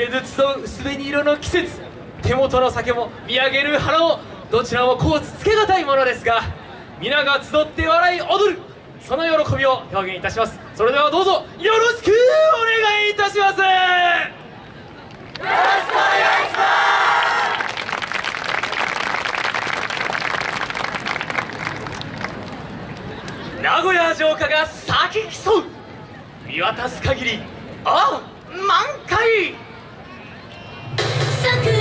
れず集う薄紅色の季節手元の酒も見上げる花もどちらもこうつつけがたいものですが皆が集って笑い踊るその喜びを表現いたします。それではどうぞよろしくお願いいたします。名古屋城下が咲き競う。見渡す限りああ満開。桜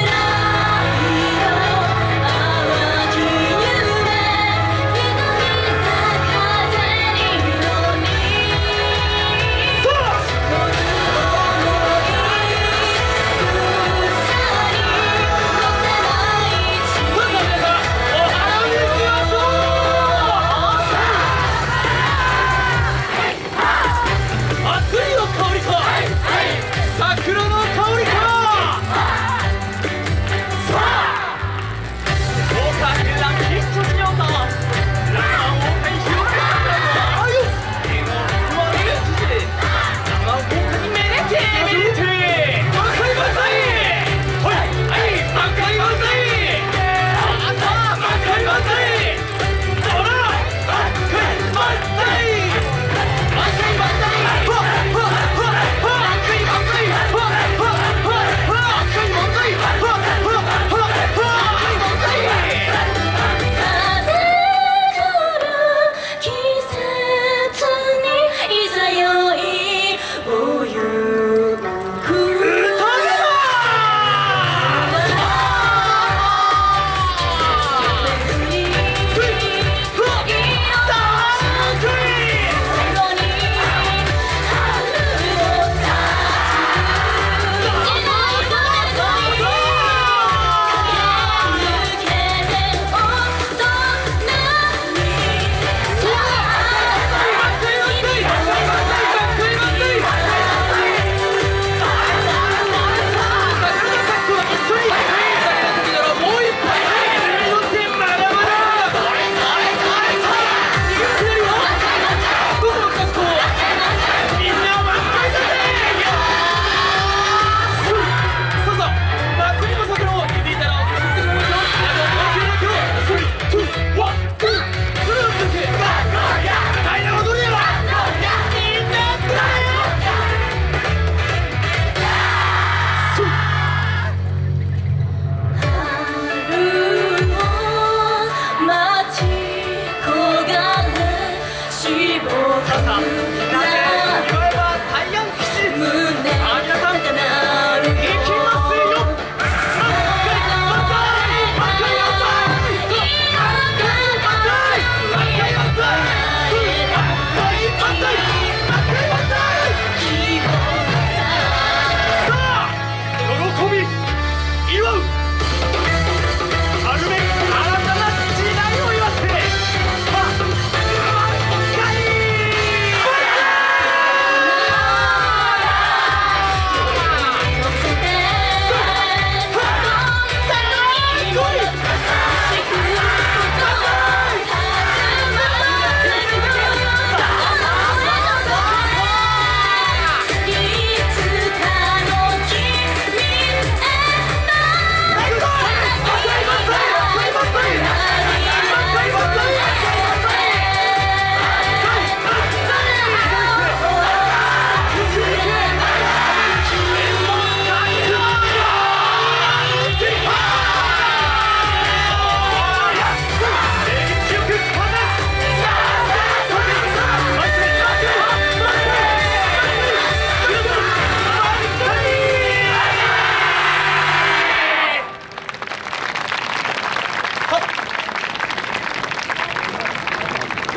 れしぼく胸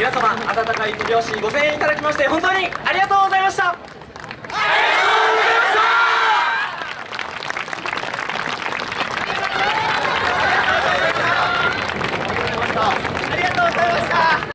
皆様温かい手拍子ご声援いただきまして本当にありがとうございました。